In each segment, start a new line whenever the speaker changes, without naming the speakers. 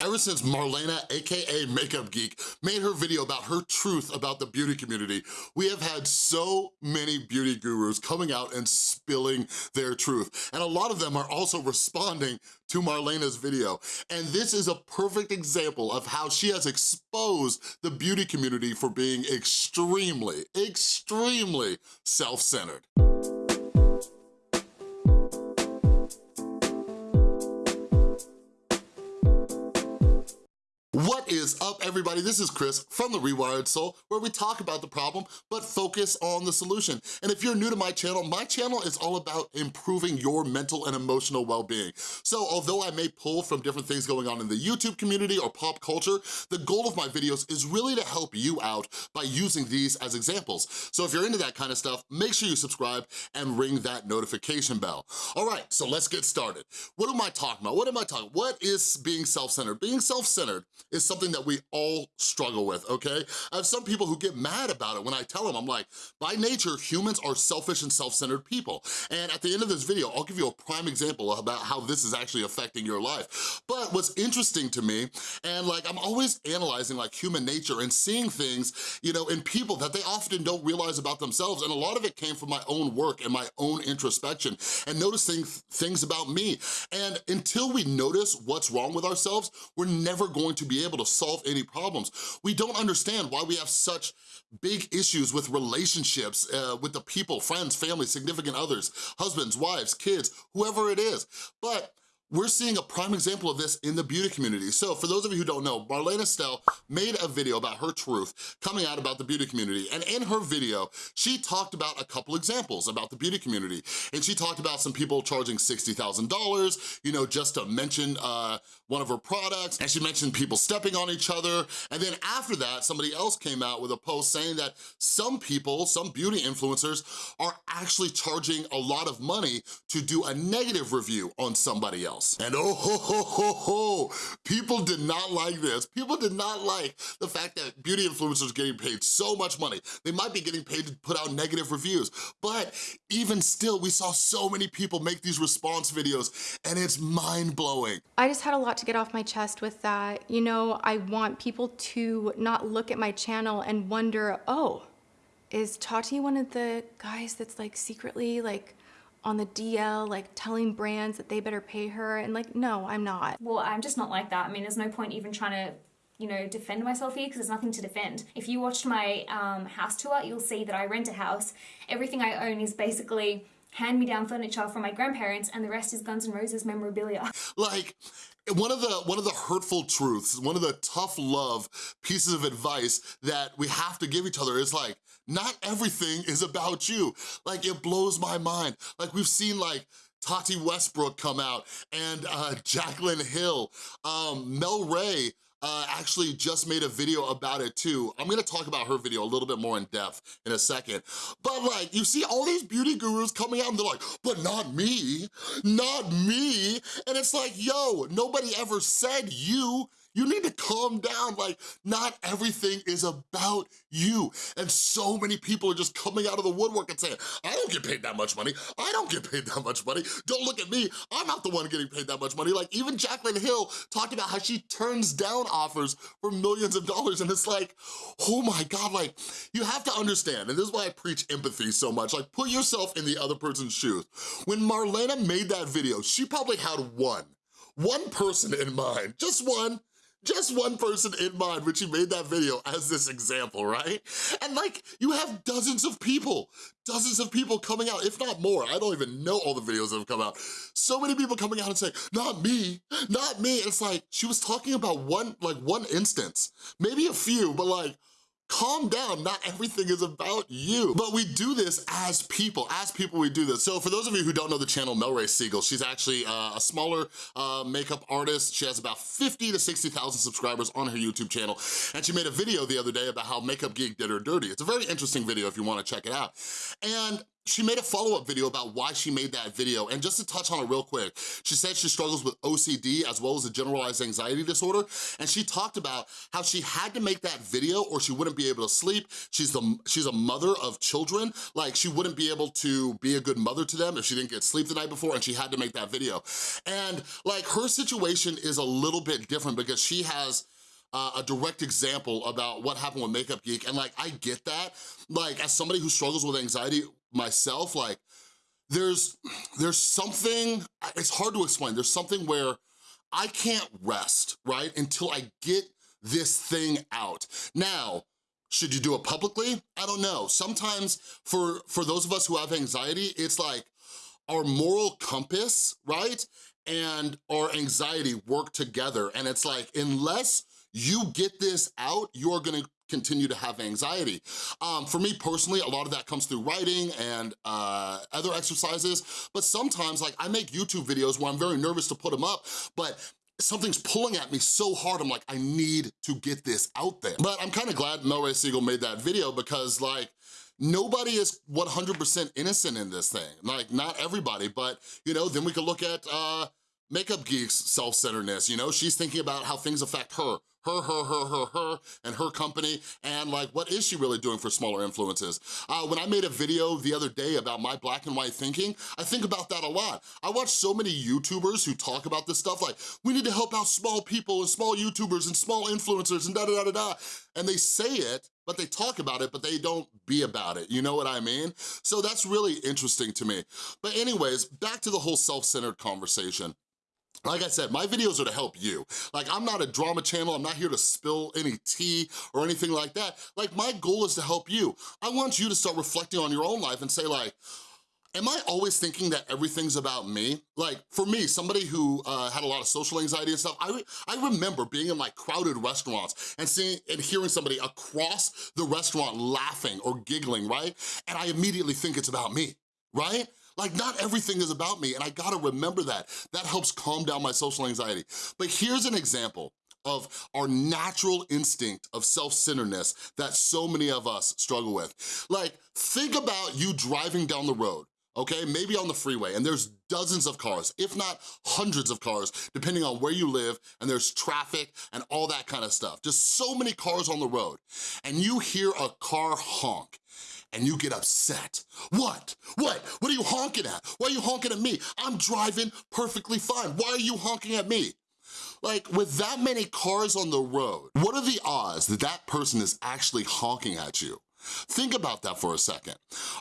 Ever since Marlena, AKA Makeup Geek, made her video about her truth about the beauty community, we have had so many beauty gurus coming out and spilling their truth. And a lot of them are also responding to Marlena's video. And this is a perfect example of how she has exposed the beauty community for being extremely, extremely self-centered. Is everybody? This is Chris from The Rewired Soul, where we talk about the problem, but focus on the solution. And if you're new to my channel, my channel is all about improving your mental and emotional well-being. So although I may pull from different things going on in the YouTube community or pop culture, the goal of my videos is really to help you out by using these as examples. So if you're into that kind of stuff, make sure you subscribe and ring that notification bell. All right, so let's get started. What am I talking about? What am I talking What is being self-centered? Being self-centered is something that we all struggle with, okay? I have some people who get mad about it when I tell them, I'm like, by nature, humans are selfish and self-centered people. And at the end of this video, I'll give you a prime example about how this is actually affecting your life. But what's interesting to me, and like I'm always analyzing like human nature and seeing things, you know, in people that they often don't realize about themselves. And a lot of it came from my own work and my own introspection and noticing things about me. And until we notice what's wrong with ourselves, we're never going to be able to solve any problems. We don't understand why we have such big issues with relationships, uh, with the people, friends, family, significant others, husbands, wives, kids, whoever it is. But we're seeing a prime example of this in the beauty community. So for those of you who don't know, Marlena Stell made a video about her truth coming out about the beauty community. And in her video, she talked about a couple examples about the beauty community. And she talked about some people charging $60,000, you know, just to mention uh, one of her products. And she mentioned people stepping on each other. And then after that, somebody else came out with a post saying that some people, some beauty influencers are actually charging a lot of money to do a negative review on somebody else else. And oh ho ho ho ho, people did not like this. People did not like the fact that beauty influencers getting paid so much money. They might be getting paid to put out negative reviews, but even still, we saw so many people make these response videos and it's mind-blowing.
I just had a lot to get off my chest with that. You know, I want people to not look at my channel and wonder, oh, is Tati one of the guys that's like secretly like on the DL, like telling brands that they better pay her. And like, no, I'm not.
Well, I'm just not like that. I mean, there's no point even trying to you know, defend myself here because there's nothing to defend. If you watched my um, house tour, you'll see that I rent a house. Everything I own is basically hand-me-down furniture from my grandparents and the rest is Guns N' Roses memorabilia.
Like, one of the one of the hurtful truths, one of the tough love pieces of advice that we have to give each other is like, not everything is about you. Like, it blows my mind. Like, we've seen like, Tati Westbrook come out and uh, Jaclyn Hill, um, Mel Ray, uh, actually just made a video about it too. I'm gonna talk about her video a little bit more in depth in a second. But like, you see all these beauty gurus coming out and they're like, but not me, not me. And it's like, yo, nobody ever said you. You need to calm down. Like, not everything is about you. And so many people are just coming out of the woodwork and saying, I don't get paid that much money. I don't get paid that much money. Don't look at me. I'm not the one getting paid that much money. Like, even Jaclyn Hill talked about how she turns down offers for millions of dollars. And it's like, oh my God, like, you have to understand, and this is why I preach empathy so much, like, put yourself in the other person's shoes. When Marlena made that video, she probably had one, one person in mind, just one, just one person in mind when she made that video as this example, right? And like, you have dozens of people, dozens of people coming out, if not more. I don't even know all the videos that have come out. So many people coming out and saying, not me, not me. It's like, she was talking about one, like one instance, maybe a few, but like, calm down, not everything is about you. But we do this as people, as people we do this. So for those of you who don't know the channel Melrae Siegel, she's actually uh, a smaller uh, makeup artist. She has about 50 to 60,000 subscribers on her YouTube channel. And she made a video the other day about how Makeup Geek did her dirty. It's a very interesting video if you wanna check it out. And she made a follow-up video about why she made that video, and just to touch on it real quick, she said she struggles with OCD as well as a generalized anxiety disorder, and she talked about how she had to make that video or she wouldn't be able to sleep. She's, the, she's a mother of children, like she wouldn't be able to be a good mother to them if she didn't get sleep the night before, and she had to make that video. And like her situation is a little bit different because she has uh, a direct example about what happened with Makeup Geek, and like, I get that. Like, as somebody who struggles with anxiety myself, like, there's, there's something, it's hard to explain, there's something where I can't rest, right, until I get this thing out. Now, should you do it publicly? I don't know. Sometimes for, for those of us who have anxiety, it's like our moral compass, right? And our anxiety work together. And it's like, unless you get this out, you're gonna continue to have anxiety. Um, for me personally, a lot of that comes through writing and uh, other exercises, but sometimes like I make YouTube videos where I'm very nervous to put them up, but something's pulling at me so hard, I'm like, I need to get this out there. But I'm kind of glad Melrae Siegel made that video because like, nobody is 100% innocent in this thing. Like, not everybody, but you know, then we could look at uh, Makeup Geek's self-centeredness, you know? She's thinking about how things affect her, her, her, her, her, her, and her company, and like, what is she really doing for smaller influences? Uh, when I made a video the other day about my black and white thinking, I think about that a lot. I watch so many YouTubers who talk about this stuff like, we need to help out small people and small YouTubers and small influencers and da-da-da-da-da, and they say it, but they talk about it, but they don't be about it, you know what I mean? So that's really interesting to me. But anyways, back to the whole self-centered conversation. Like I said, my videos are to help you. Like, I'm not a drama channel, I'm not here to spill any tea or anything like that. Like, my goal is to help you. I want you to start reflecting on your own life and say like, Am I always thinking that everything's about me? Like, for me, somebody who uh, had a lot of social anxiety and stuff, I, re I remember being in like crowded restaurants and seeing and hearing somebody across the restaurant laughing or giggling, right? And I immediately think it's about me, right? Like not everything is about me and I gotta remember that. That helps calm down my social anxiety. But here's an example of our natural instinct of self-centeredness that so many of us struggle with. Like, think about you driving down the road, okay? Maybe on the freeway, and there's dozens of cars, if not hundreds of cars, depending on where you live, and there's traffic and all that kind of stuff. Just so many cars on the road, and you hear a car honk and you get upset. What? What? What are you honking at? Why are you honking at me? I'm driving perfectly fine. Why are you honking at me? Like, with that many cars on the road, what are the odds that that person is actually honking at you? Think about that for a second.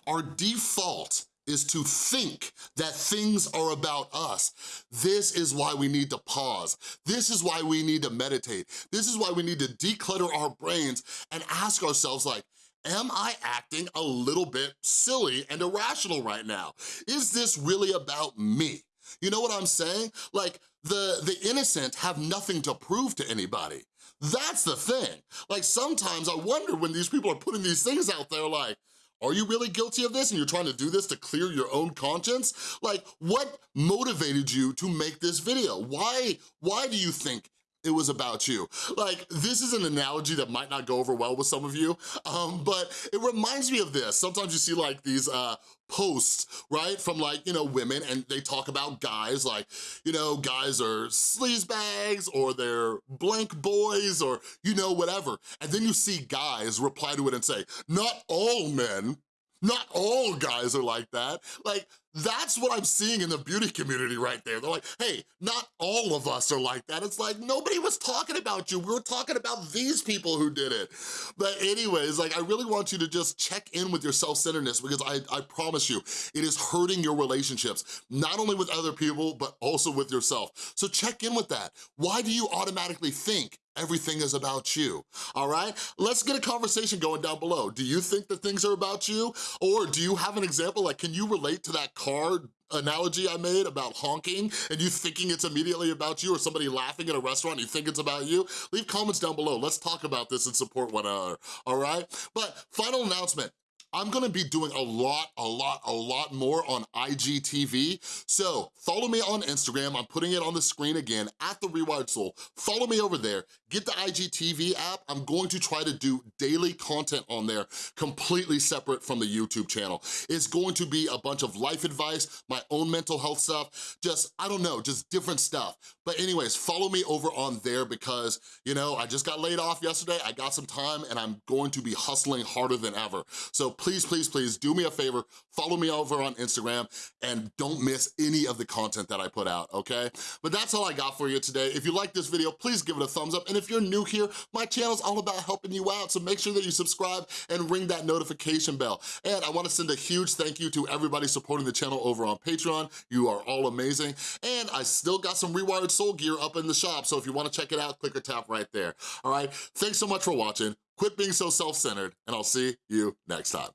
Our default is to think that things are about us. This is why we need to pause. This is why we need to meditate. This is why we need to declutter our brains and ask ourselves like, am I acting a little bit silly and irrational right now? Is this really about me? You know what I'm saying? Like, the, the innocent have nothing to prove to anybody. That's the thing. Like, sometimes I wonder when these people are putting these things out there like, are you really guilty of this and you're trying to do this to clear your own conscience? Like, what motivated you to make this video? Why, why do you think it was about you. Like, this is an analogy that might not go over well with some of you, um, but it reminds me of this. Sometimes you see like these uh, posts, right, from like, you know, women and they talk about guys like, you know, guys are sleazebags or they're blank boys or, you know, whatever. And then you see guys reply to it and say, not all men not all guys are like that. Like, that's what I'm seeing in the beauty community right there. They're like, hey, not all of us are like that. It's like, nobody was talking about you. We were talking about these people who did it. But anyways, like, I really want you to just check in with your self-centeredness because I, I promise you, it is hurting your relationships, not only with other people, but also with yourself. So check in with that. Why do you automatically think everything is about you, all right? Let's get a conversation going down below. Do you think that things are about you? Or do you have an example, like can you relate to that car analogy I made about honking and you thinking it's immediately about you or somebody laughing at a restaurant, you think it's about you? Leave comments down below. Let's talk about this and support one another, all right? But final announcement, I'm gonna be doing a lot, a lot, a lot more on IGTV. So follow me on Instagram. I'm putting it on the screen again, at The Rewired Soul. Follow me over there. Get the IGTV app. I'm going to try to do daily content on there completely separate from the YouTube channel. It's going to be a bunch of life advice, my own mental health stuff, just, I don't know, just different stuff. But anyways, follow me over on there because, you know, I just got laid off yesterday. I got some time and I'm going to be hustling harder than ever. So please, please, please do me a favor, follow me over on Instagram and don't miss any of the content that I put out, okay? But that's all I got for you today. If you like this video, please give it a thumbs up. And if you're new here, my channel's all about helping you out. So make sure that you subscribe and ring that notification bell. And I wanna send a huge thank you to everybody supporting the channel over on Patreon. You are all amazing. And I still got some Rewired Soul gear up in the shop. So if you wanna check it out, click or tap right there. All right, thanks so much for watching. Quit being so self-centered and I'll see you next time.